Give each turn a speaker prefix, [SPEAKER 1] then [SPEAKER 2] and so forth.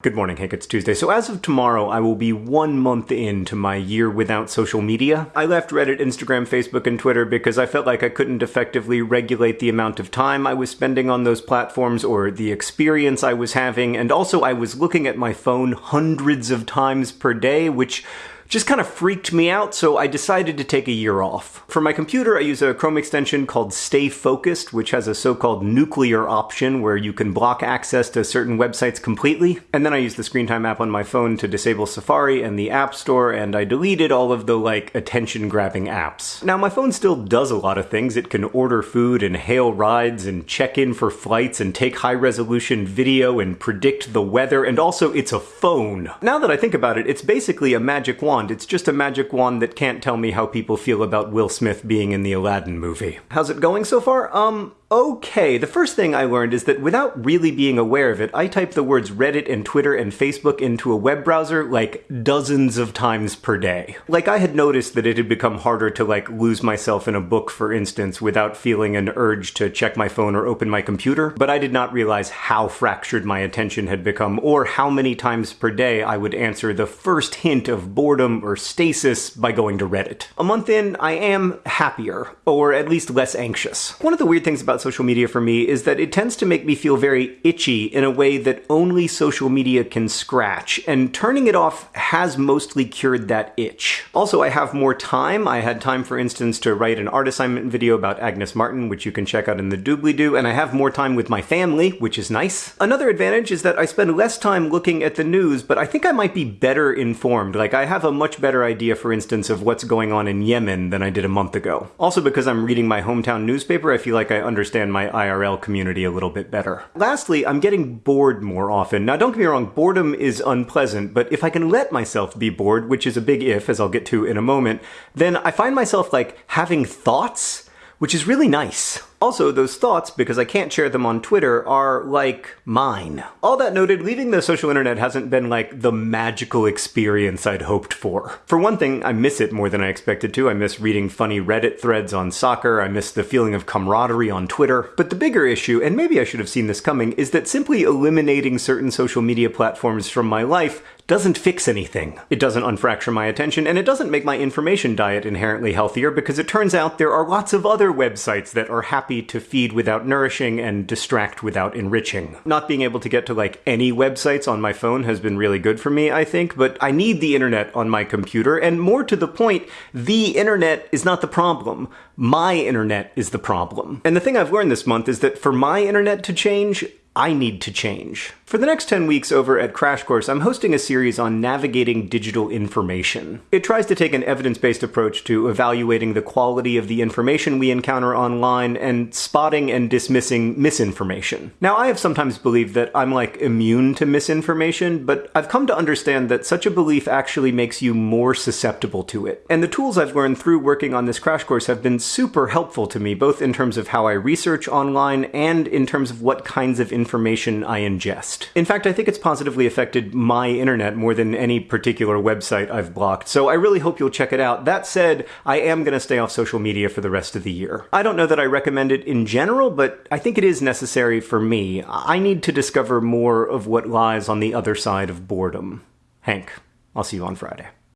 [SPEAKER 1] Good morning, Hank. It's Tuesday. So as of tomorrow, I will be one month into my year without social media. I left Reddit, Instagram, Facebook, and Twitter because I felt like I couldn't effectively regulate the amount of time I was spending on those platforms or the experience I was having, and also I was looking at my phone hundreds of times per day, which just kind of freaked me out, so I decided to take a year off. For my computer, I use a Chrome extension called StayFocusd, which has a so-called nuclear option where you can block access to certain websites completely. And then I use the Screen Time app on my phone to disable Safari and the App Store, and I deleted all of the, like, attention-grabbing apps. Now, my phone still does a lot of things. It can order food and hail rides and check in for flights and take high-resolution video and predict the weather, and also it's a phone. Now that I think about it, it's basically a magic wand wand. It's just a magic wand that can't tell me how people feel about Will Smith being in the Aladdin movie. How's it going so far? Um, Okay, the first thing I learned is that without really being aware of it, I type the words Reddit and Twitter and Facebook into a web browser like dozens of times per day. Like I had noticed that it had become harder to like lose myself in a book, for instance, without feeling an urge to check my phone or open my computer, but I did not realize how fractured my attention had become or how many times per day I would answer the first hint of boredom or stasis by going to Reddit. A month in, I am happier, or at least less anxious. One of the weird things about about social media for me is that it tends to make me feel very itchy in a way that only social media can scratch, and turning it off has mostly cured that itch. Also, I have more time. I had time, for instance, to write an art assignment video about Agnes Martin, which you can check out in the doobly-doo, and I have more time with my family, which is nice. Another advantage is that I spend less time looking at the news, but I think I might be better informed. Like, I have a much better idea, for instance, of what's going on in Yemen than I did a month ago. Also, because I'm reading my hometown newspaper, I feel like I understand understand my IRL community a little bit better. Lastly, I'm getting bored more often. Now, don't get me wrong, boredom is unpleasant, but if I can let myself be bored, which is a big if, as I'll get to in a moment, then I find myself like having thoughts which is really nice. Also, those thoughts, because I can't share them on Twitter, are like mine. All that noted, leaving the social internet hasn't been like the magical experience I'd hoped for. For one thing, I miss it more than I expected to. I miss reading funny Reddit threads on soccer, I miss the feeling of camaraderie on Twitter. But the bigger issue, and maybe I should have seen this coming, is that simply eliminating certain social media platforms from my life doesn't fix anything. It doesn't unfracture my attention, and it doesn't make my information diet inherently healthier because it turns out there are lots of other websites that are happy to feed without nourishing and distract without enriching. Not being able to get to like any websites on my phone has been really good for me, I think, but I need the internet on my computer, and more to the point, the internet is not the problem. My internet is the problem. And the thing I've learned this month is that for my internet to change, I need to change. For the next 10 weeks over at Crash Course, I'm hosting a series on navigating digital information. It tries to take an evidence-based approach to evaluating the quality of the information we encounter online and spotting and dismissing misinformation. Now, I have sometimes believed that I'm like immune to misinformation, but I've come to understand that such a belief actually makes you more susceptible to it. And the tools I've learned through working on this crash course have been super helpful to me, both in terms of how I research online and in terms of what kinds of information I ingest. In fact, I think it's positively affected my internet more than any particular website I've blocked, so I really hope you'll check it out. That said, I am going to stay off social media for the rest of the year. I don't know that I recommend it in general, but I think it is necessary for me. I need to discover more of what lies on the other side of boredom. Hank, I'll see you on Friday.